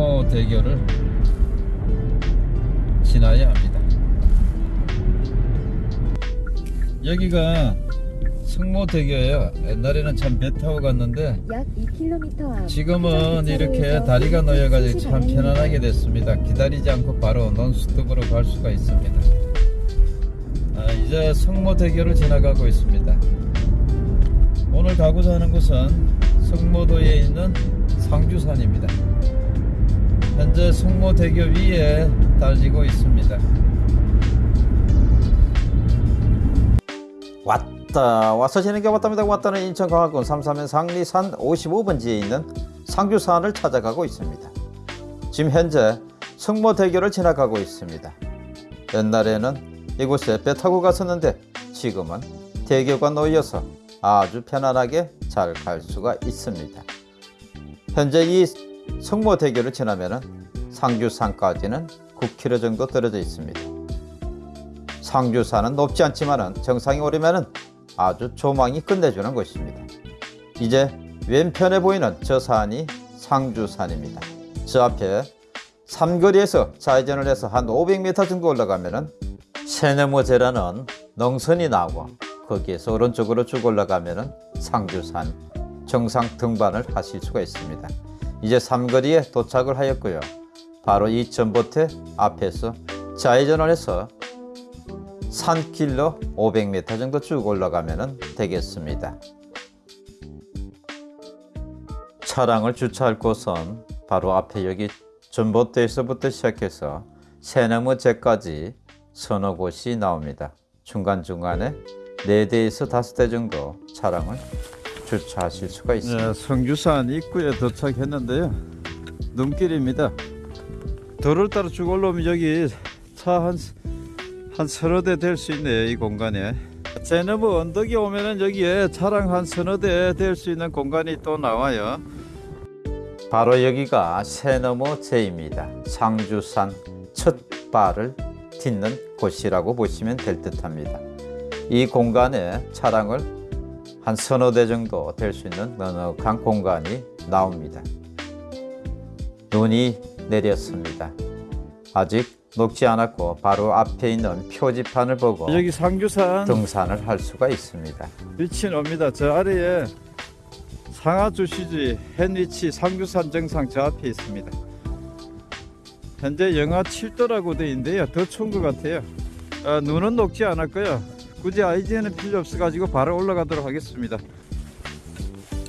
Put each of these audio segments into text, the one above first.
성모대교를 지나야 합니다. 여기가 성모대교예요. 옛날에는 참 배 타고 갔는데 약 2km 앞 지금은 이렇게 다리가 놓여가지고 참 편안하게 됐습니다. 기다리지 않고 바로 논스톱으로 갈 수가 있습니다. 아, 이제 성모대교를 지나가고 있습니다. 오늘 가고자 하는 곳은 성모도에 있는 상주산입니다. 현재 성모대교 위에 달리고 있습니다. 왔다 와서 지는 게 왔답니다. 왔다는 인천 강화군 삼삼면 상리산 55번지에 있는 상주산을 찾아가고 있습니다. 지금 현재 성모대교를 지나가고 있습니다. 옛날에는 이곳에 배 타고 갔었는데 지금은 대교가 놓여서 아주 편안하게 잘 갈 수가 있습니다. 현재 이 성모 대교를 지나면 상주산까지는 9km 정도 떨어져 있습니다. 상주산은 높지 않지만 정상에 오르면 아주 조망이 끝내주는 곳입니다. 이제 왼편에 보이는 저 산이 상주산입니다. 저 앞에 삼거리에서 좌회전을 해서 한 500m 정도 올라가면 세네모제라는 능선이 나오고 거기에서 오른쪽으로 쭉 올라가면 상주산 정상 등반을 하실 수가 있습니다. 이제 삼거리에 도착을 하였고요. 바로 이 전봇대 앞에서 좌회전을 해서 산길로 500m 정도 쭉 올라가면 되겠습니다. 차량을 주차할 곳은 바로 앞에 여기 전봇대에서부터 시작해서 새나무 제까지 서너 곳이 나옵니다. 중간중간에 4대에서 5대 정도 차량을 주차하실 수가 있습니다. 네, 성주산 입구에 도착했는데요. 눈길입니다. 도로를 따라 쭉 올라오면 여기 차한 한 서너 대 될 수 있네요 이 공간에 제너브 언덕에 오면은 여기에 차량 한 서너 대 될 수 있는 공간이 또 나와요 바로 여기가 세너머 제입니다 상주산 첫 발을 딛는 곳이라고 보시면 될 듯합니다 이 공간에 차량을 한 서너 대 정도 될 수 있는 넉넉한 공간이 나옵니다 눈이 내렸습니다 아직 녹지 않았고 바로 앞에 있는 표지판을 보고 여기 상주산 등산을 할 수가 있습니다. 위치는 옵니다. 저 아래에 상하주시지 헨리치 상주산 정상 저 앞에 있습니다. 현재 영하 7도라고 되어 있는데요. 더 추운 것 같아요. 아, 눈은 녹지 않았고요. 굳이 아이디어는 필요 없어 가지고 바로 올라가도록 하겠습니다.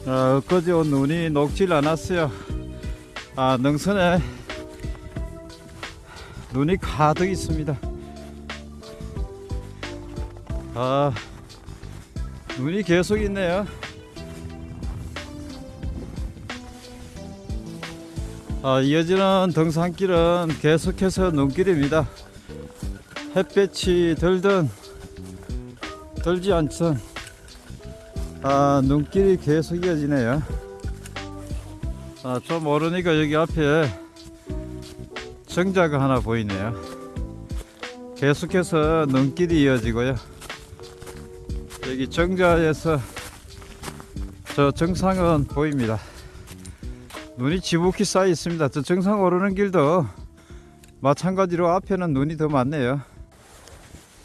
아, 엊그제 온 눈이 녹질 않았어요. 아, 능선에 눈이 가득 있습니다. 아, 눈이 계속 있네요. 아, 이어지는 등산길은 계속해서 눈길입니다. 햇볕이 들든 들지 않든 아, 눈길이 계속 이어지네요. 아, 좀 모르니까 여기 앞에 정자가 하나 보이네요. 계속해서 눈길이 이어지고요. 여기 정자에서 저 정상은 보입니다. 눈이 지북히 쌓여 있습니다. 저 정상 오르는 길도 마찬가지로 앞에는 눈이 더 많네요. 네,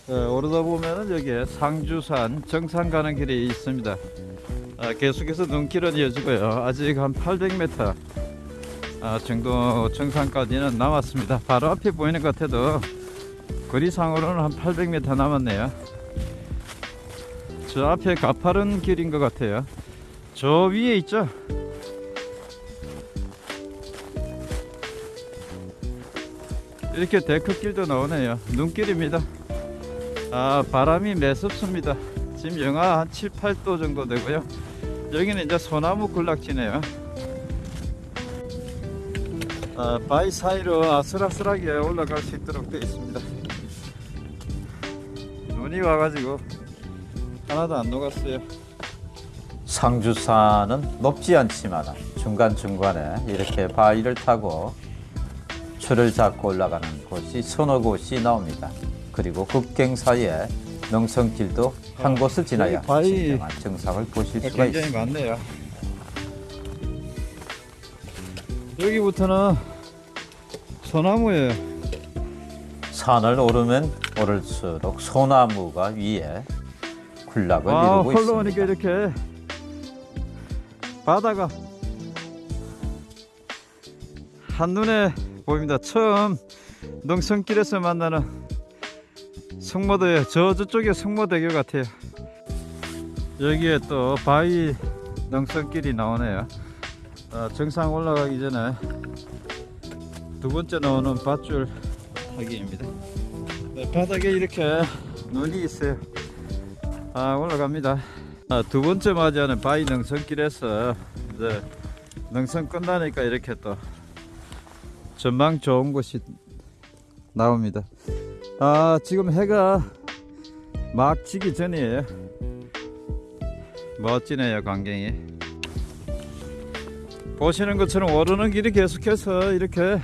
오르다 보면은 여기에 상주산 정상 가는 길이 있습니다 아, 계속해서 눈길은 이어지고요 아직 한 800m 아, 정도 정상까지는 남았습니다. 바로 앞에 보이는 것 같아도 거리상으로는 한 800m 남았네요. 저 앞에 가파른 길인 것 같아요. 저 위에 있죠? 이렇게 데크길도 나오네요. 눈길입니다. 아, 바람이 매섭습니다. 지금 영하 한 7, 8도 정도 되고요. 여기는 이제 소나무 군락지네요. 어, 바위 사이로 아슬아슬하게 올라갈 수 있도록 되어 있습니다 눈이 와가지고 하나도 안 녹았어요 상주산은 높지 않지만 중간중간에 이렇게 바위를 타고 줄을 잡고 올라가는 곳이 서너 곳이 나옵니다 그리고 국경 사이에 농성길도 한 곳을 지나야 진정한 정상을 보실 수가 굉장히 있습니다. 많네요. 여기부터는 소나무예요. 산을 오르면 오를수록 소나무가 위에 군락을 아, 이루고 흘러오니까 있습니다. 이렇게 바다가 한눈에 보입니다. 처음 농성길에서 만나는 성모도예요. 저 저쪽에 성모대교 같아요. 여기에 또 바위 농성길이 나오네요. 아, 정상 올라가기 전에 두 번째 나오는 밧줄 타기입니다. 네, 바닥에 이렇게 눈이 있어요. 아 올라갑니다. 아, 두 번째 맞이하는 바위 능선길에서 이제 능선 끝나니까 이렇게 또 전망 좋은 곳이 나옵니다. 아 지금 해가 막 지기 전이에요. 멋지네요 광경이. 보시는 것처럼 오르는 길이 계속해서 이렇게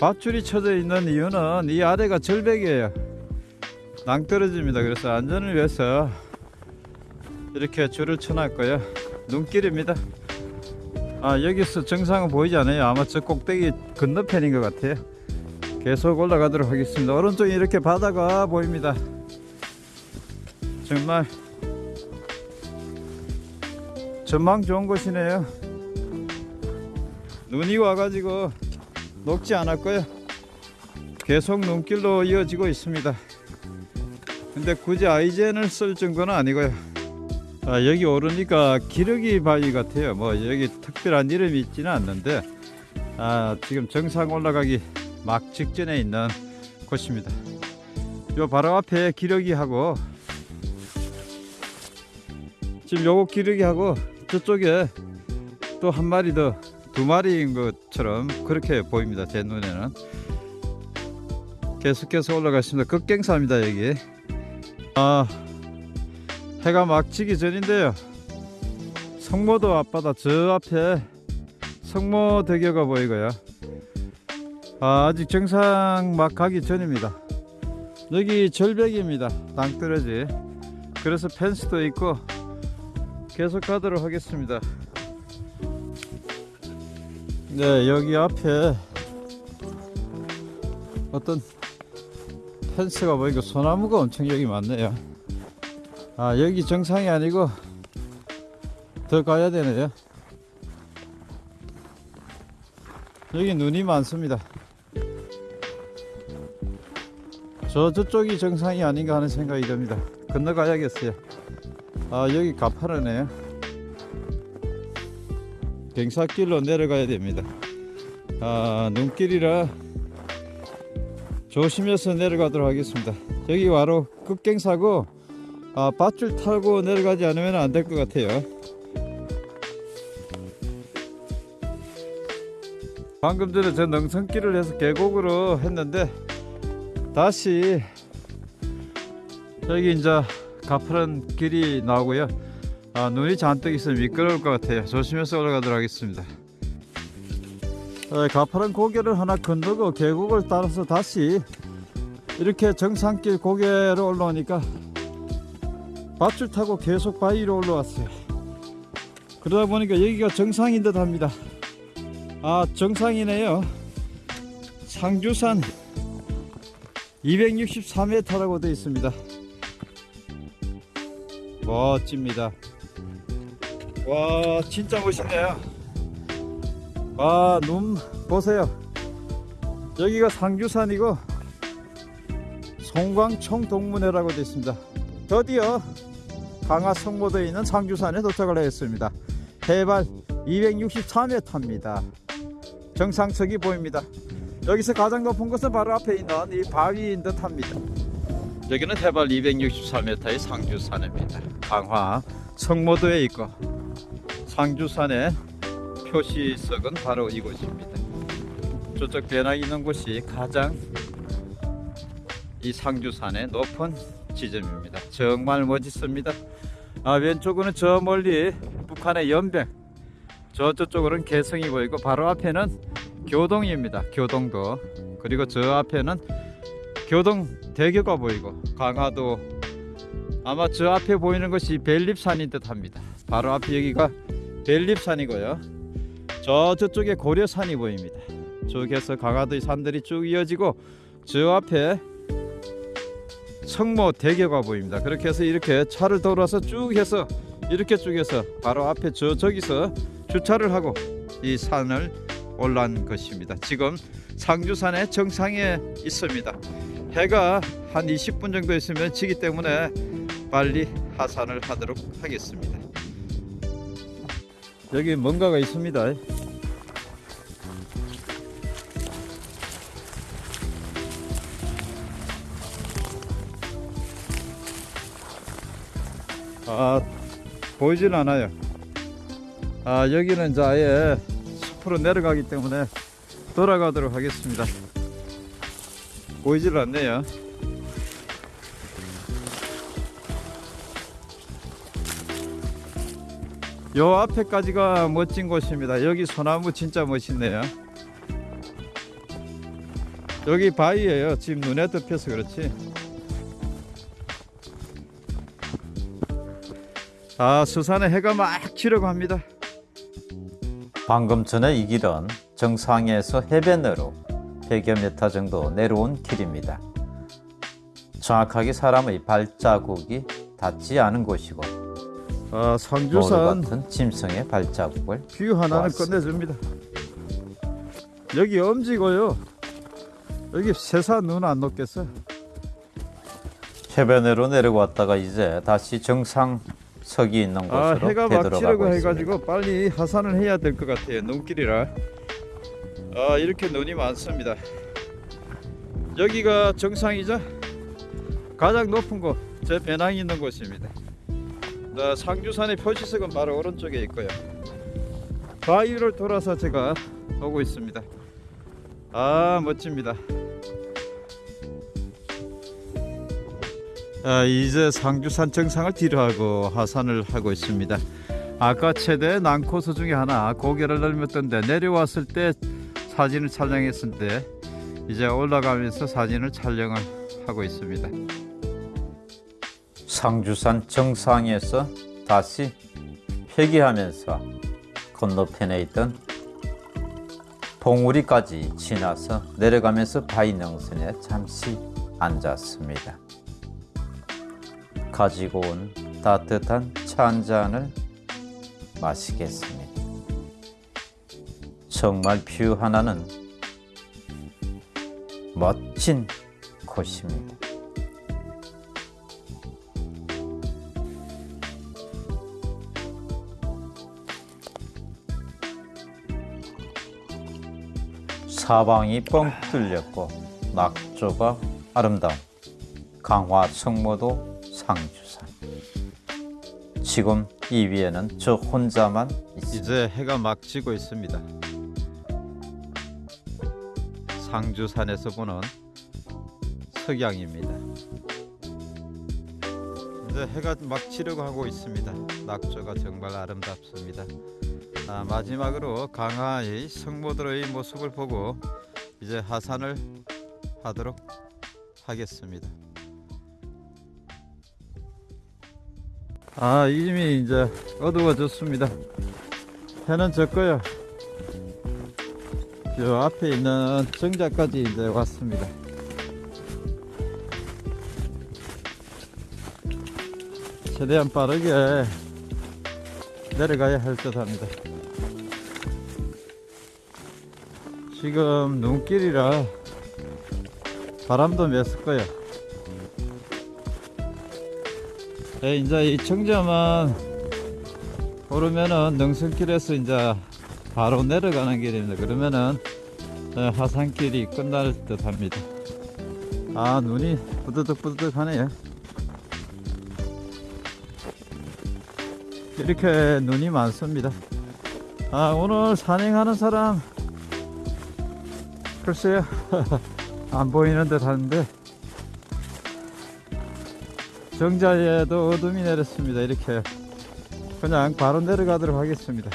밧줄이 쳐져 있는 이유는 이 아래가 절벽이에요. 낭떨어집니다. 그래서 안전을 위해서 이렇게 줄을 쳐놨고요. 눈길입니다. 아 여기서 정상은 보이지 않아요. 아마 저 꼭대기 건너편인 것 같아요. 계속 올라가도록 하겠습니다. 오른쪽에 이렇게 바다가 보입니다. 정말 전망 좋은 곳이네요. 눈이 와가지고 녹지 않았고요. 계속 눈길로 이어지고 있습니다. 근데 굳이 아이젠을 쓸 정도는 아니고요. 아, 여기 오르니까 기러기 바위 같아요. 뭐 여기 특별한 이름이 있지는 않는데 아, 지금 정상 올라가기 막 직전에 있는 곳입니다. 요 바로 앞에 기러기하고 지금 요거 기러기하고 저쪽에 또 한 마리 더 두 마리인 것처럼 그렇게 보입니다. 제 눈에는 계속해서 올라가십니다. 급경사입니다 여기. 아 해가 막 지기 전인데요 성모도 앞바다 저 앞에 성모 대교가 보이고요 아, 아직 정상 막 가기 전입니다. 여기 절벽입니다. 땅떨어지. 그래서 펜스도 있고 계속 가도록 하겠습니다. 네 여기 앞에 어떤 펜스가 보이고 소나무가 엄청 여기 많네요. 아 여기 정상이 아니고 더 가야 되네요. 여기 눈이 많습니다 저 저쪽이 정상이 아닌가 하는 생각이 듭니다. 건너가야겠어요. 아 여기 가파르네요. 경사길로 내려가야 됩니다. 아 눈길이라 조심해서 내려가도록 하겠습니다. 여기 바로 급경사고 아, 밧줄 타고 내려가지 않으면 안 될 것 같아요. 방금 전에 저 능선길을 해서 계곡으로 했는데 다시 여기 이제 가파른 길이 나오고요. 아, 눈이 잔뜩 있으면 미끄러울 것 같아요. 조심해서 올라가도록 하겠습니다. 아, 가파른 고개를 하나 건너고 계곡을 따라서 다시 이렇게 정상길 고개로 올라오니까 밧줄 타고 계속 바위 로 올라왔어요. 그러다 보니까 여기가 정상인 듯 합니다. 아, 정상이네요. 상주산 263m라고 되어 있습니다. 멋집니다. 와, 진짜 멋있네요. 와, 눈 보세요. 여기가 상주산이고 송광청 동문회라고 되어 있습니다. 드디어 강화 성모도에 있는 상주산에 도착을 했습니다. 해발 263m입니다. 정상석이 보입니다. 여기서 가장 높은 곳은 바로 앞에 있는 이 바위인 듯 합니다. 여기는 해발 263m의 상주산입니다. 강화 성모도에 있고 상주산의 표시석은 바로 이곳입니다. 저쪽 배낭 있는 곳이 가장 이 상주산의 높은 지점입니다. 정말 멋있습니다. 아, 왼쪽으로는 저 멀리 북한의 연백, 저 저쪽으로는 개성이 보이고 바로 앞에는 교동입니다. 교동도 그리고 저 앞에는 교동 대교가 보이고 강화도 아마 저 앞에 보이는 것이 벨립산인 듯 합니다. 바로 앞에 여기가 벨립산이고요. 저 저쪽에 고려산이 보입니다. 저기에서 강화도의 산들이 쭉 이어지고 저 앞에 청모 대교가 보입니다. 그렇게 해서 이렇게 차를 돌아서 쭉 해서 이렇게 쭉 해서 바로 앞에 저 저기서 주차를 하고 이 산을 올라온 것입니다. 지금 상주산의 정상에 있습니다. 해가 한 20분 정도 있으면 지기 때문에 빨리 하산을 하도록 하겠습니다. 여기 뭔가가 있습니다. 아 보이질 않아요. 아 여기는 아예 숲으로 내려가기 때문에 돌아가도록 하겠습니다. 보이질 않네요. 요 앞에까지가 멋진 곳입니다. 여기 소나무 진짜 멋있네요. 여기 바위예요. 지금 눈에 덮여서 그렇지. 아 수산에 해가 막 지려고 합니다. 방금 전에 이 길은 정상에서 해변으로 100여 미터 정도 내려온 길입니다. 정확하게 사람의 발자국이 닿지 않은 곳이고 아 상주산 같은 짐승의 발자국을 뷰 하나는. 끝내줍니다. 여기 엄지고요. 여기 새사 눈안 녹겠어. 해변으로 내려왔다가 이제 다시 정상 석이 있는 아 곳으로 해가 막 되돌아가고 지려고 있습니다. 해가지고 빨리 하산을 해야 될 것 같아요. 눈길이라. 아 이렇게 눈이 많습니다. 여기가 정상이자 가장 높은 곳, 제 배낭이 있는 곳입니다. 나 상주산의 표시석은 바로 오른쪽에 있고요. 바위를 돌아서 제가 오고 있습니다. 아 멋집니다. 아, 이제 상주산 정상을 뒤로하고 하산을 하고 있습니다. 아까 최대 난코스 중에 하나 고개를 넘었던데 내려왔을 때 사진을 촬영했는데 이제 올라가면서 사진을 촬영을 하고 있습니다. 상주산 정상에서 다시 회귀하면서 건너편에 있던 봉우리까지 지나서 내려가면서 바위능선에 잠시 앉았습니다. 가지고 온 따뜻한 차 한 잔을 마시겠습니다. 정말 view 하나는 멋진 곳입니다. 사방이 뻥 뚫렸고 낙조가 아름다운 강화 성모도 상주산 지금 이 위에는 저 혼자만 있습니다. 이제 해가 막 지고 있습니다. 상주산에서 보는 석양입니다. 이제 해가 막 지려고 하고 있습니다. 낙조가 정말 아름답습니다. 아, 마지막으로 강화의 성모들의 모습을 보고 이제 하산을 하도록 하겠습니다. 아 이미 이제 어두워졌습니다. 해는 졌고요. 저 앞에 있는 정자까지 이제 왔습니다. 최대한 빠르게 내려가야 할 듯 합니다. 지금 눈길이라 바람도 mes을 거예요. 네, 이제 이 청자만 오르면은 능선길에서 이제 바로 내려가는 길입니다. 그러면은 어, 하산길이 끝날 듯 합니다. 아, 눈이 부드득 부드득 하네요. 이렇게 눈이 많습니다. 아, 오늘 산행하는 사람 글쎄요. 안 보이는 듯 하는데 정자에도 어둠이 내렸습니다. 이렇게 그냥 바로 내려가도록 하겠습니다.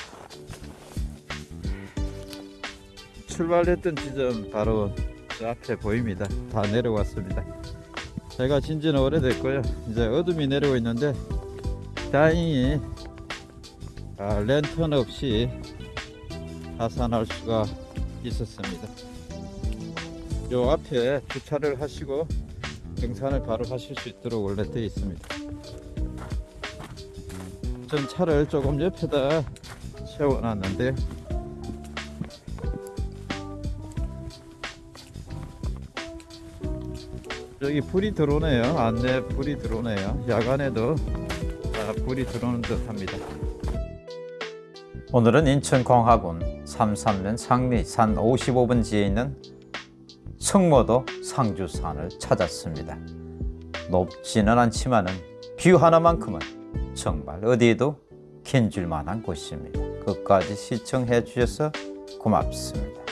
출발했던 지점 바로 저 앞에 보입니다. 다 내려왔습니다. 제가 진지는 오래됐고요. 이제 어둠이 내리고 있는데 다행히 아, 랜턴 없이 하산할 수가 있었습니다. 요 앞에 주차를 하시고 등산을 바로 하실 수 있도록 원래 되어 있습니다. 전 차를 조금 옆에다 세워놨는데 여기 불이 들어오네요. 안내 불이 들어오네요. 야간에도 아, 불이 들어오는 듯 합니다. 오늘은 인천 광화군 삼산면 상리 산 55번지에 있는 성모도 상주산을 찾았습니다. 높지는 않지만은 뷰 하나만큼은 정말 어디에도 견줄 만한 곳입니다. 끝까지 시청해 주셔서 고맙습니다.